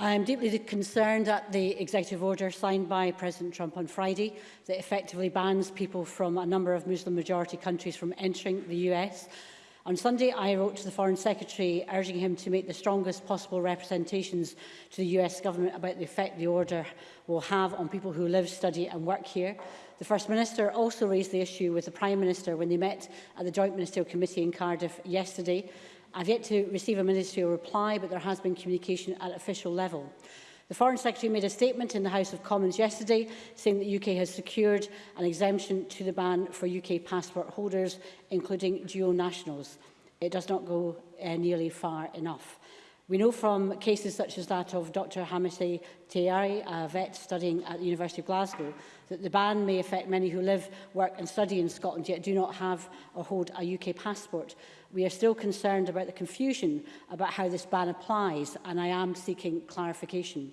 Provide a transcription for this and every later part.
I am deeply concerned at the executive order signed by President Trump on Friday that effectively bans people from a number of Muslim-majority countries from entering the US. On Sunday, I wrote to the Foreign Secretary urging him to make the strongest possible representations to the US government about the effect the order will have on people who live, study and work here. The First Minister also raised the issue with the Prime Minister when they met at the Joint Ministerial Committee in Cardiff yesterday. I've yet to receive a ministerial reply, but there has been communication at official level. The Foreign Secretary made a statement in the House of Commons yesterday saying that the UK has secured an exemption to the ban for UK passport holders, including dual nationals. It does not go uh, nearly far enough. We know from cases such as that of Dr Hamisi Teari, a vet studying at the University of Glasgow, that the ban may affect many who live, work and study in Scotland yet do not have or hold a UK passport. We are still concerned about the confusion about how this ban applies and I am seeking clarification.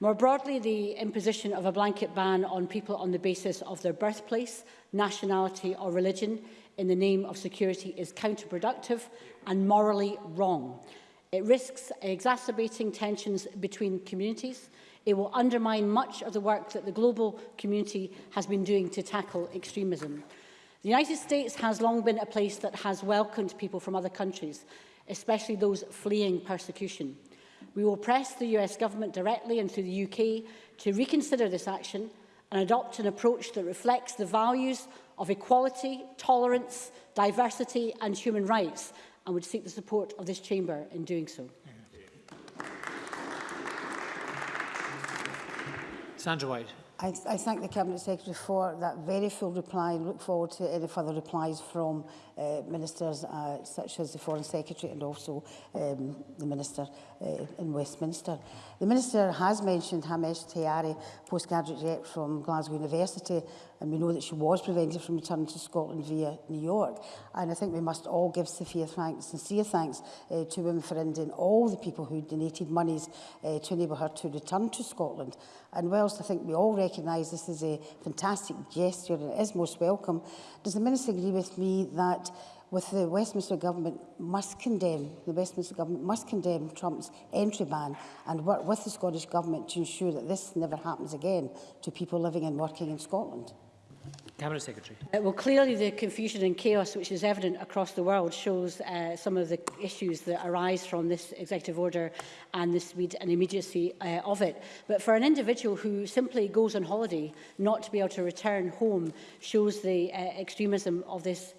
More broadly, the imposition of a blanket ban on people on the basis of their birthplace, nationality or religion in the name of security is counterproductive and morally wrong. It risks exacerbating tensions between communities. It will undermine much of the work that the global community has been doing to tackle extremism. The United States has long been a place that has welcomed people from other countries, especially those fleeing persecution. We will press the US government directly and through the UK to reconsider this action and adopt an approach that reflects the values of equality, tolerance, diversity and human rights – and would seek the support of this chamber in doing so. Sandra White. I, I thank the Cabinet Secretary for that very full reply and look forward to any further replies from uh, ministers uh, such as the Foreign Secretary and also um, the Minister uh, in Westminster. The Minister has mentioned Hamesh Tayari, postgraduate rep from Glasgow University, and we know that she was prevented from returning to Scotland via New York. And I think we must all give Sophia thanks, sincere thanks uh, to Women for India and all the people who donated monies uh, to enable her to return to Scotland. And whilst I think we all recognise this is a fantastic gesture and it is most welcome. Does the Minister agree with me that with the Westminster Government must condemn, the Westminster Government must condemn Trump's entry ban and work with the Scottish Government to ensure that this never happens again to people living and working in Scotland? Cabinet Secretary. Uh, well, clearly the confusion and chaos which is evident across the world shows uh, some of the issues that arise from this executive order and the speed and immediacy uh, of it. But for an individual who simply goes on holiday, not to be able to return home shows the uh, extremism of this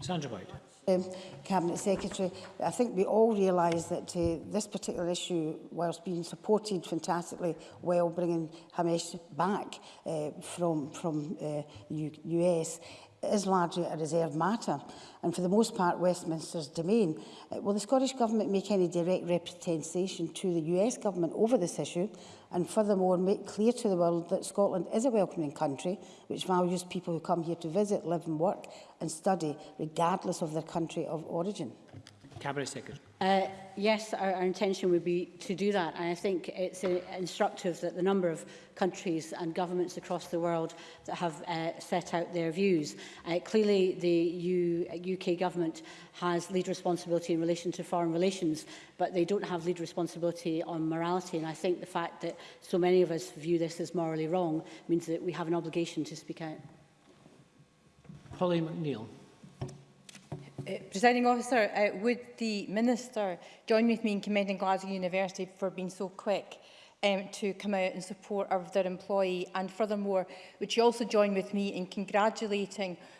Sandra White. Um, Cabinet Secretary, I think we all realise that uh, this particular issue, whilst being supported fantastically well, bringing Hamish back uh, from, from uh, U US, is largely a reserved matter and for the most part Westminster's domain. Uh, will the Scottish Government make any direct representation to the US Government over this issue and furthermore make clear to the world that Scotland is a welcoming country which values people who come here to visit, live and work and study regardless of their country of origin? Cabinet Secretary. Uh, yes, our, our intention would be to do that. And I think it's uh, instructive that the number of countries and governments across the world that have uh, set out their views. Uh, clearly, the U UK uh, government has lead responsibility in relation to foreign relations, but they don't have lead responsibility on morality. And I think the fact that so many of us view this as morally wrong means that we have an obligation to speak out. Holly McNeill. Presiding officer, uh, would the minister join with me in commending Glasgow University for being so quick um, to come out in support of their employee? And furthermore, would you also join with me in congratulating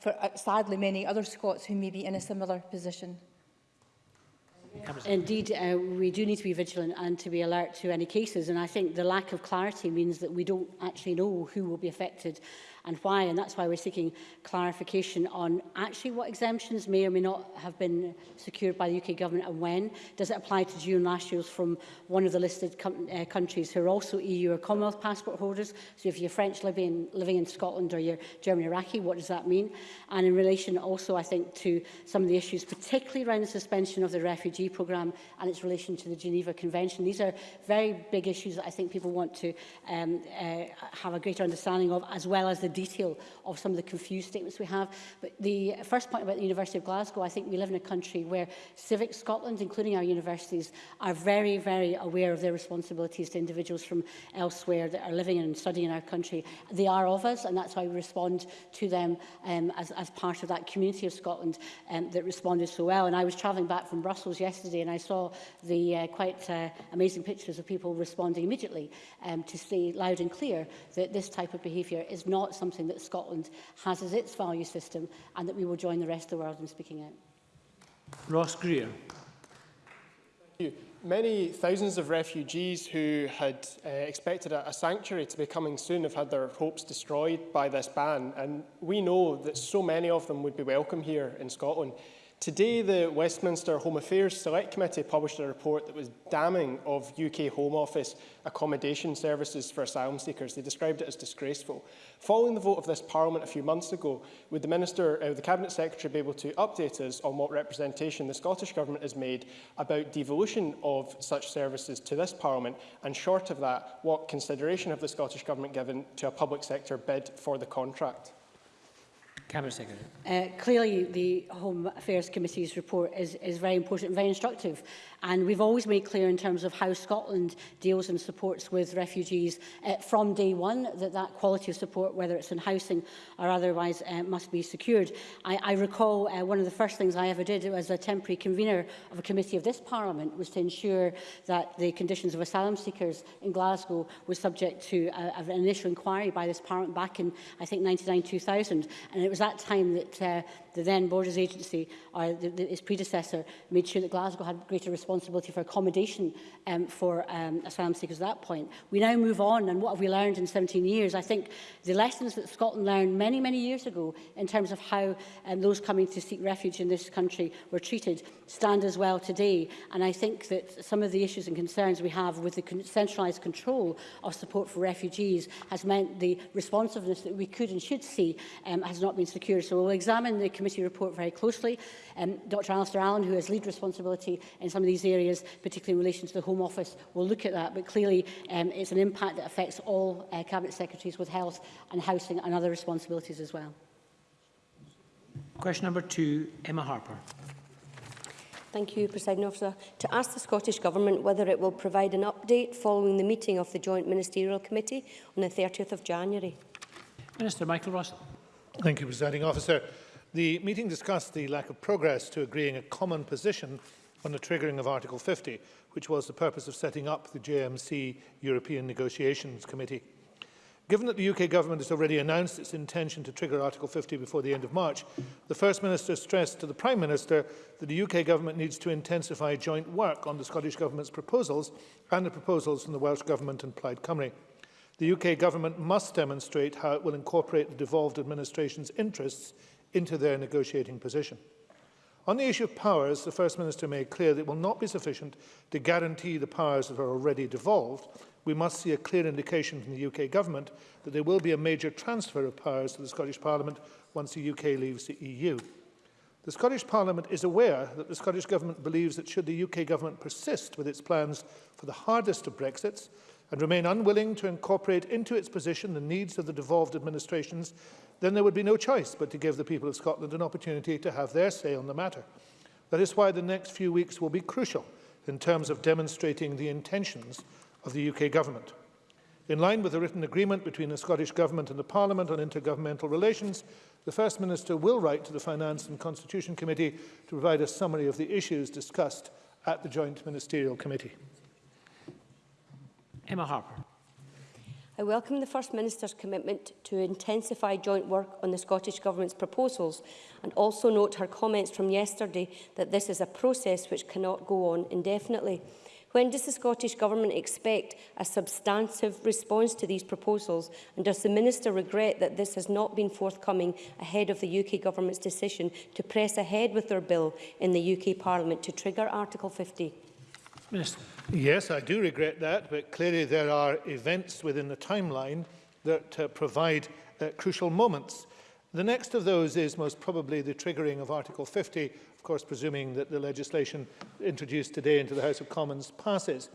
for, uh, sadly, many other Scots who may be in a similar position? Indeed, uh, we do need to be vigilant and to be alert to any cases. And I think the lack of clarity means that we don't actually know who will be affected and why. And that's why we're seeking clarification on actually what exemptions may or may not have been secured by the UK government and when. Does it apply to June last year's from one of the listed uh, countries who are also EU or Commonwealth passport holders? So if you're French living, living in Scotland or you're German Iraqi, what does that mean? And in relation also, I think, to some of the issues, particularly around the suspension of the refugee programme and its relation to the Geneva Convention. These are very big issues that I think people want to um, uh, have a greater understanding of, as well as the detail of some of the confused statements we have. But the first point about the University of Glasgow, I think we live in a country where Civic Scotland, including our universities, are very, very aware of their responsibilities to individuals from elsewhere that are living and studying in our country. They are of us, and that's why we respond to them um, as, as part of that community of Scotland um, that responded so well. And I was travelling back from Brussels yesterday, and I saw the uh, quite uh, amazing pictures of people responding immediately um, to say loud and clear that this type of behaviour is not something something that Scotland has as its value system and that we will join the rest of the world in speaking out. Ross Greer. Many thousands of refugees who had uh, expected a, a sanctuary to be coming soon have had their hopes destroyed by this ban. And we know that so many of them would be welcome here in Scotland. Today, the Westminster Home Affairs Select Committee published a report that was damning of UK Home Office accommodation services for asylum seekers. They described it as disgraceful. Following the vote of this Parliament a few months ago, would the, Minister, uh, the Cabinet Secretary be able to update us on what representation the Scottish Government has made about devolution of such services to this Parliament, and short of that, what consideration have the Scottish Government given to a public sector bid for the contract? Cabinet Secretary. Uh, clearly, the Home Affairs Committee's report is, is very important and very instructive. And we've always made clear in terms of how Scotland deals and supports with refugees uh, from day one that that quality of support, whether it's in housing or otherwise, uh, must be secured. I, I recall uh, one of the first things I ever did as a temporary convener of a committee of this Parliament was to ensure that the conditions of asylum seekers in Glasgow were subject to a, an initial inquiry by this Parliament back in, I think, 1999 2000 And it was that time that uh, the then Borders Agency, or the, the, its predecessor, made sure that Glasgow had greater responsibility responsibility for accommodation um, for um, asylum seekers at that point. We now move on, and what have we learned in 17 years? I think the lessons that Scotland learned many, many years ago in terms of how um, those coming to seek refuge in this country were treated stand as well today. And I think that some of the issues and concerns we have with the con centralised control of support for refugees has meant the responsiveness that we could and should see um, has not been secured. So we'll examine the committee report very closely. Um, Dr Alistair Allen, who has lead responsibility in some of these those areas, particularly in relation to the Home Office, will look at that. But clearly, um, it's an impact that affects all uh, Cabinet Secretaries with health and housing and other responsibilities as well. Question number two, Emma Harper. Thank you, President Officer. To ask the Scottish Government whether it will provide an update following the meeting of the Joint Ministerial Committee on the 30th of January. Minister Michael Ross. Thank you, Presiding Officer. The meeting discussed the lack of progress to agreeing a common position on the triggering of Article 50, which was the purpose of setting up the JMC European Negotiations Committee. Given that the UK government has already announced its intention to trigger Article 50 before the end of March, the First Minister stressed to the Prime Minister that the UK government needs to intensify joint work on the Scottish Government's proposals and the proposals from the Welsh Government and Plaid Cymru. The UK government must demonstrate how it will incorporate the devolved administration's interests into their negotiating position. On the issue of powers, the First Minister made clear that it will not be sufficient to guarantee the powers that are already devolved. We must see a clear indication from the UK Government that there will be a major transfer of powers to the Scottish Parliament once the UK leaves the EU. The Scottish Parliament is aware that the Scottish Government believes that should the UK Government persist with its plans for the hardest of Brexits and remain unwilling to incorporate into its position the needs of the devolved administrations, then there would be no choice but to give the people of Scotland an opportunity to have their say on the matter. That is why the next few weeks will be crucial in terms of demonstrating the intentions of the UK Government. In line with the written agreement between the Scottish Government and the Parliament on intergovernmental relations, the First Minister will write to the Finance and Constitution Committee to provide a summary of the issues discussed at the Joint Ministerial Committee. Emma Harper. I welcome the First Minister's commitment to intensify joint work on the Scottish Government's proposals and also note her comments from yesterday that this is a process which cannot go on indefinitely. When does the Scottish Government expect a substantive response to these proposals and does the Minister regret that this has not been forthcoming ahead of the UK Government's decision to press ahead with their bill in the UK Parliament to trigger Article 50? Minister. Yes, I do regret that, but clearly there are events within the timeline that uh, provide uh, crucial moments. The next of those is most probably the triggering of Article 50, of course presuming that the legislation introduced today into the House of Commons passes.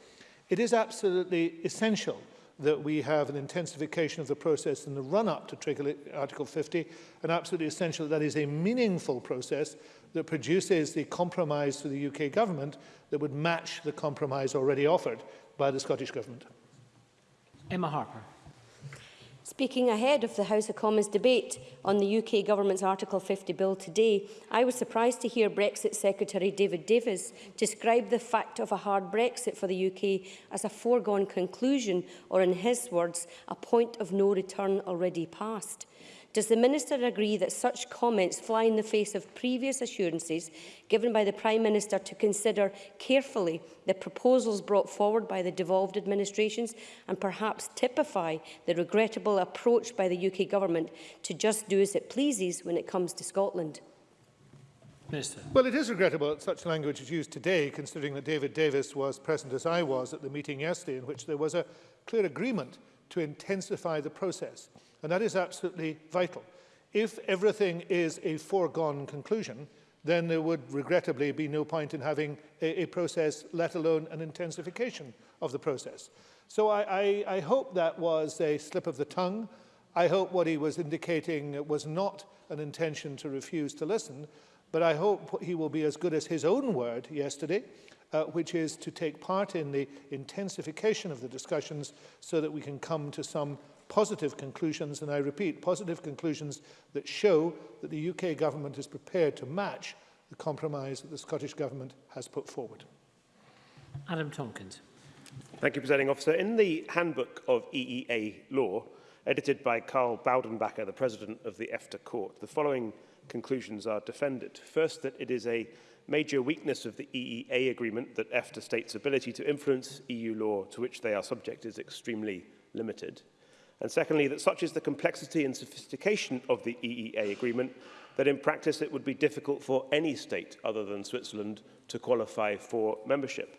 It is absolutely essential that we have an intensification of the process in the run-up to trigger Article 50, and absolutely essential that that is a meaningful process that produces the compromise to the UK government that would match the compromise already offered by the Scottish government. Emma Harper. Speaking ahead of the House of Commons debate on the UK government's Article 50 bill today, I was surprised to hear Brexit Secretary David Davis describe the fact of a hard Brexit for the UK as a foregone conclusion or, in his words, a point of no return already passed. Does the Minister agree that such comments fly in the face of previous assurances given by the Prime Minister to consider carefully the proposals brought forward by the devolved administrations and perhaps typify the regrettable approach by the UK Government to just do as it pleases when it comes to Scotland? Minister. Well, it is regrettable that such language is used today, considering that David Davis was present as I was at the meeting yesterday in which there was a clear agreement to intensify the process. And that is absolutely vital. If everything is a foregone conclusion, then there would regrettably be no point in having a, a process, let alone an intensification of the process. So I, I, I hope that was a slip of the tongue. I hope what he was indicating was not an intention to refuse to listen, but I hope he will be as good as his own word yesterday, uh, which is to take part in the intensification of the discussions so that we can come to some positive conclusions, and I repeat, positive conclusions that show that the UK government is prepared to match the compromise that the Scottish government has put forward. Adam Tompkins. Thank you, Presiding Officer. In the handbook of EEA law, edited by Carl Baudenbacher, the President of the EFTA Court, the following conclusions are defended. First, that it is a major weakness of the EEA agreement that EFTA states' ability to influence EU law to which they are subject is extremely limited. And secondly, that such is the complexity and sophistication of the EEA agreement that in practice it would be difficult for any state other than Switzerland to qualify for membership.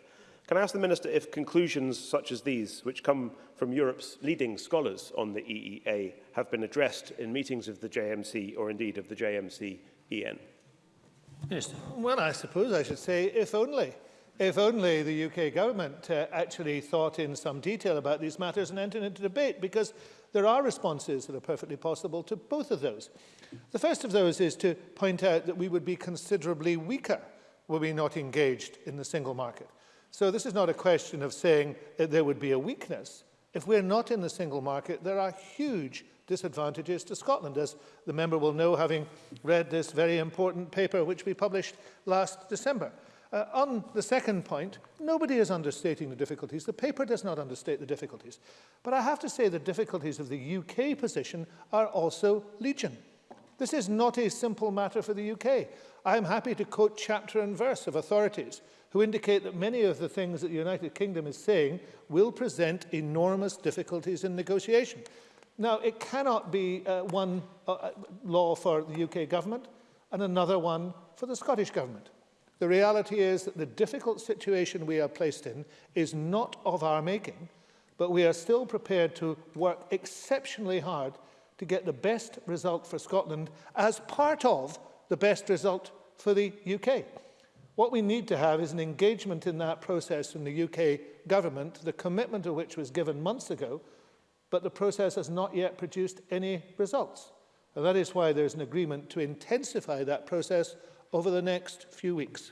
Can I ask the Minister if conclusions such as these, which come from Europe's leading scholars on the EEA, have been addressed in meetings of the JMC or indeed of the JMC-EN? Minister. Well, I suppose I should say, if only. If only the UK government uh, actually thought in some detail about these matters and entered into debate, because there are responses that are perfectly possible to both of those. The first of those is to point out that we would be considerably weaker were we not engaged in the single market. So this is not a question of saying that there would be a weakness. If we're not in the single market, there are huge disadvantages to Scotland, as the member will know having read this very important paper which we published last December. Uh, on the second point, nobody is understating the difficulties. The paper does not understate the difficulties. But I have to say the difficulties of the UK position are also legion. This is not a simple matter for the UK. I am happy to quote chapter and verse of authorities who indicate that many of the things that the United Kingdom is saying will present enormous difficulties in negotiation. Now, it cannot be uh, one uh, uh law for the UK government and another one for the Scottish government. The reality is that the difficult situation we are placed in is not of our making, but we are still prepared to work exceptionally hard to get the best result for Scotland as part of the best result for the UK. What we need to have is an engagement in that process from the UK government, the commitment of which was given months ago, but the process has not yet produced any results. And that is why there's an agreement to intensify that process over the next few weeks.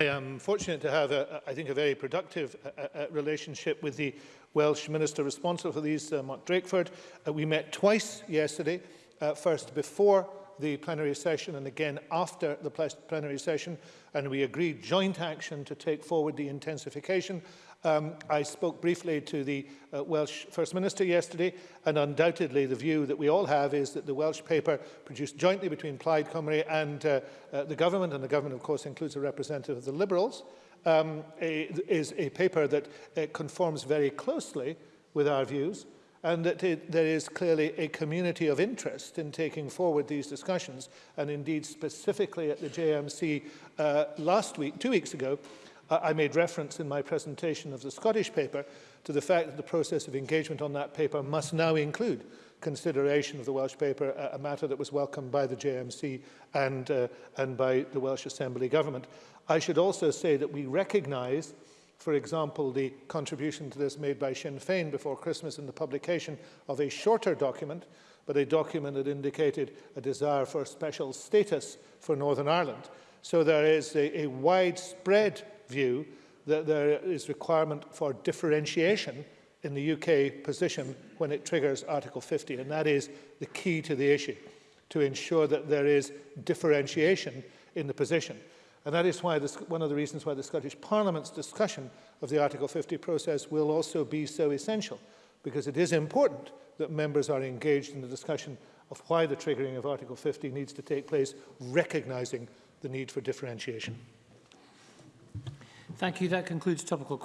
I am fortunate to have, a, I think, a very productive a, a relationship with the Welsh Minister responsible for these, uh, Mark Drakeford. Uh, we met twice yesterday, uh, first before the plenary session and again after the plenary session and we agreed joint action to take forward the intensification. Um, I spoke briefly to the uh, Welsh First Minister yesterday and undoubtedly the view that we all have is that the Welsh paper produced jointly between Plaid Cymru and uh, uh, the government and the government of course includes a representative of the Liberals um, a, is a paper that uh, conforms very closely with our views and that it, there is clearly a community of interest in taking forward these discussions. And indeed, specifically at the JMC uh, last week, two weeks ago, uh, I made reference in my presentation of the Scottish paper to the fact that the process of engagement on that paper must now include consideration of the Welsh paper, a, a matter that was welcomed by the JMC and, uh, and by the Welsh Assembly Government. I should also say that we recognise For example, the contribution to this made by Sinn Féin before Christmas in the publication of a shorter document, but a document that indicated a desire for special status for Northern Ireland. So there is a, a widespread view that there is requirement for differentiation in the UK position when it triggers Article 50, and that is the key to the issue, to ensure that there is differentiation in the position. And that is why this, one of the reasons why the Scottish Parliament's discussion of the Article 50 process will also be so essential, because it is important that members are engaged in the discussion of why the triggering of Article 50 needs to take place, recognising the need for differentiation. Thank you. That concludes topical questions.